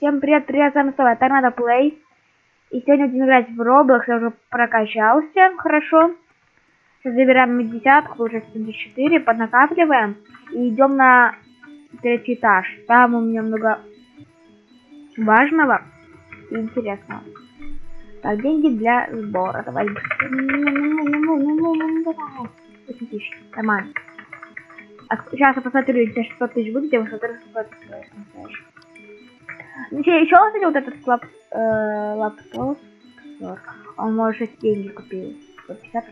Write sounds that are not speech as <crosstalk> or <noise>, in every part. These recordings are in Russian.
Всем привет, привет, с вами снова Торнадо Плей. И сегодня будем играть в Roblox, я уже прокачался хорошо. Сейчас забираем меддесятку, уже 74, поднакапливаем. И идем на третий этаж. Там у меня много важного и интересного. Так, деньги для сбора. Давай. Давай. 8 тысяч. Нормально. А сейчас я посмотрю, если 600 тысяч будет, я посмотрю, сколько это стоит. Ну, еще кстати, вот этот лап, э, лаптоп, он может деньги купил. 150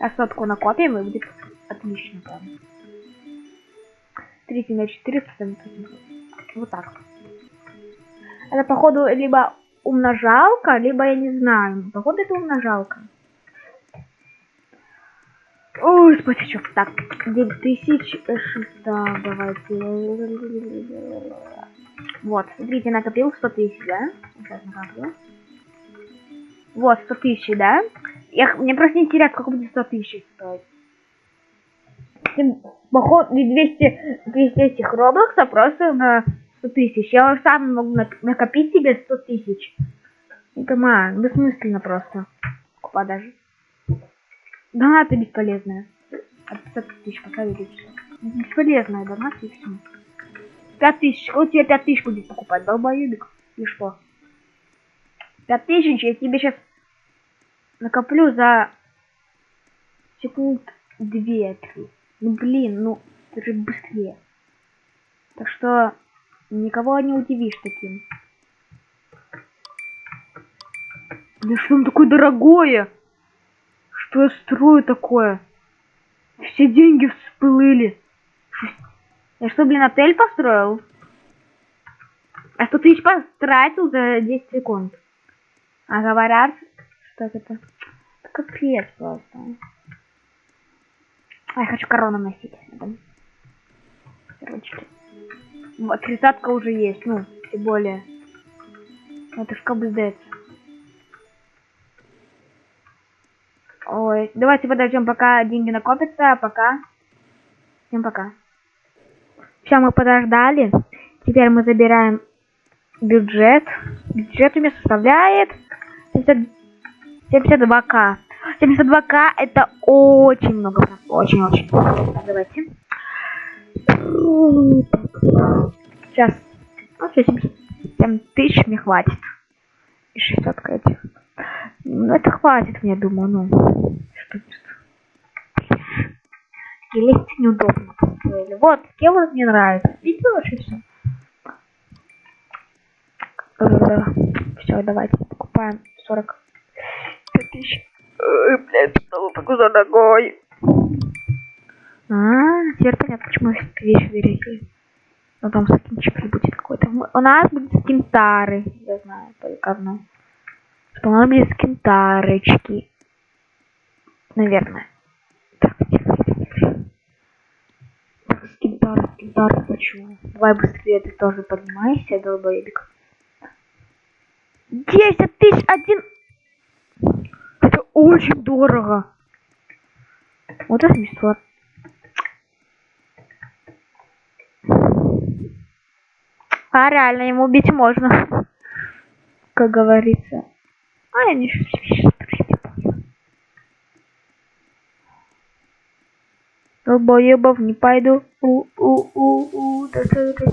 А сотку накопим и будет отлично прям. 3 на 400, вот так. Это походу либо умножалка, либо я не знаю. Походу это умножалка. Ой, спасичок. Так, 9600, давайте. Вот, смотрите, накопил 100 тысяч, да? Сейчас накоплю. Вот, 100 тысяч, да? Я, мне просто интересно, сколько будет 100 тысяч стоить. Поход 200, 200 этих роблоксов просто на 100 тысяч. Я сам могу накопить себе 100 тысяч. Не понимаю, бессмысленно просто. Купа даже. Донаты бесполезные. От 50 тысяч поставили все. Бесполезная донаты и все. 5 тысяч. Вот тебе 5 тысяч будет покупать, долбоебик. И что? 5 тысяч я тебе сейчас накоплю за секунд 2-3. Ну блин, ну это же быстрее. Так что никого не удивишь таким. Да что он такое дорогое? Что я строю такое? Все деньги всплыли. Я что, блин, отель построил? А 100 тысяч потратил за 10 секунд. А говорят, что это... капец просто. А я хочу корону носить. Вот, тридцатка уже есть, ну, тем более. Это ж кабздец. Ой, давайте подождем, пока деньги накопятся, а пока. Всем пока. Все, мы подождали. Теперь мы забираем бюджет. Бюджет у меня составляет 72к. 72к это очень много. Очень-очень. Давайте. Сейчас. Ну, 77 тысяч мне хватит. И 600 этих. Ну, это хватит мне, думаю, ну. Что Лезть неудобно построили. Вот, вот мне нравится. Видите, вообще все. Все, давайте покупаем 40 тысяч. Ой, блядь, снова такой дорогой. А, теперь понятно, почему вещи дорогие. Ну там скинчик будет какой-то. У нас будет скин старый, я знаю, только одно. Что у нас будет скин тарочки. Наверное. Так, тихо, тихо. Так, скинтар, скинтар хочу. Давай быстрее, ты тоже поднимайся, долбоебик. 10 тысяч один это очень дорого. Вот это бесплатно. А реально ему убить можно. <laughs> Как говорится. А я не Долбоебов не пойду. У у у у да, да, да.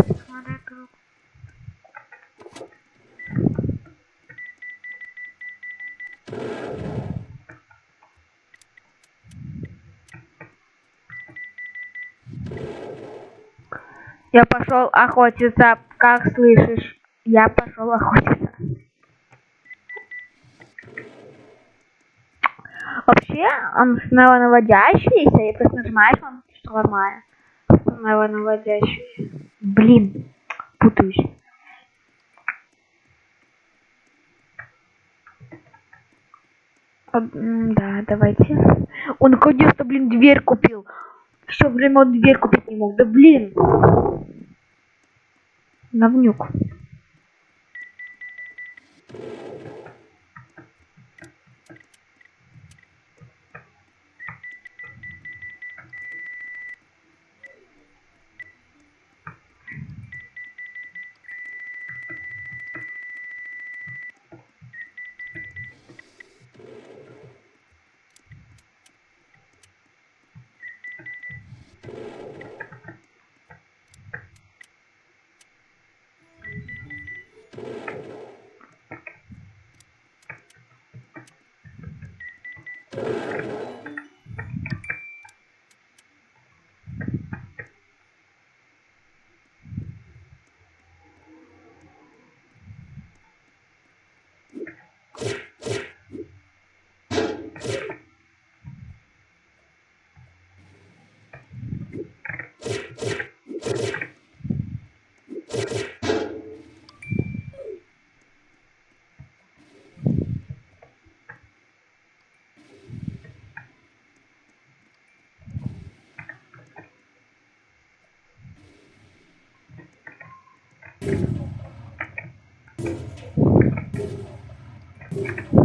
Я пошел охотиться, как слышишь? Я пошел охотиться. Вообще, он снова наводящийся, и просто нажимаешь, он что нормально. Снова наводящийся. Блин, путаюсь. Да, давайте. Он наконец-то, блин, дверь купил. Все время он дверь купить не мог. Да блин. Навнюк. Thank you.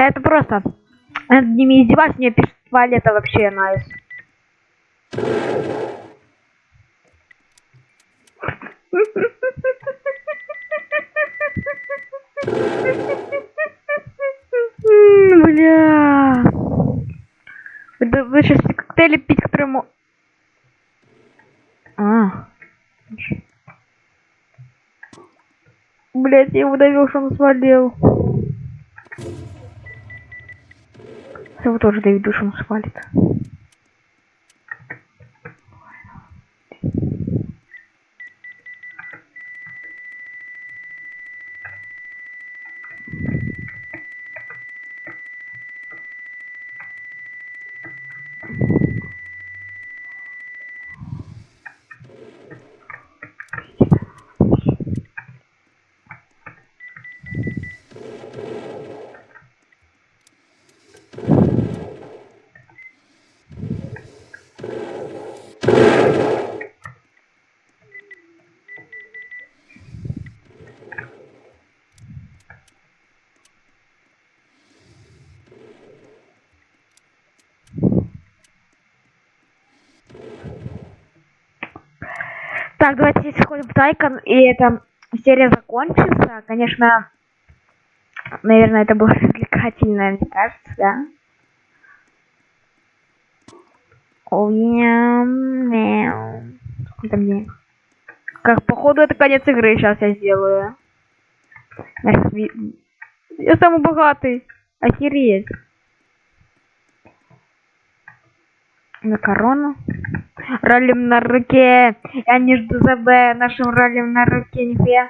Это просто. Над ними издеваться, мне пишет туалета вообще найс. Бля. Вы, вы сейчас коктейли пить, которому... А. Блять, я его довел, что он свалил. Его тоже Дэвид душем свалит. Так, давайте сходим в Тайкон, и эта серия закончится. Конечно, наверное, это было развлекательно, мне кажется, да? О, мяу. Сколько там денег? Как, походу, это конец игры, сейчас я сделаю. Я самый богатый. Охереть. На корону. Ралим на руке. Я не жду за Б. Нашим ралим на руке. Нихуя.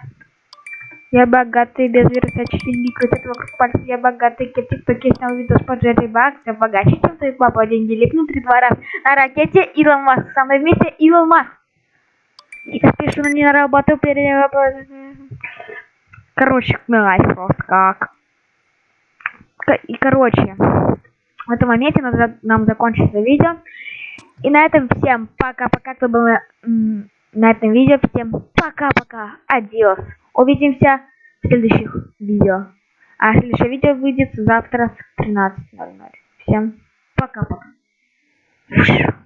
Я богатый, без версачи не крутит вокруг пальцев. Я богатый, кеп тиктоке снял видос по Джерри Бакс. Я богаче, чем твой папа. Деньги липнут три два раз. На ракете Илон Маск. Со мной вместе Илон Маск. И спешно не на работу перед... Короче, милась просто как. И короче, в этом моменте нам закончится видео. И на этом всем пока-пока, кто был на, на этом видео. Всем пока-пока. Адиос. Увидимся в следующих видео. А следующее видео выйдет завтра в 13.00. Всем пока-пока.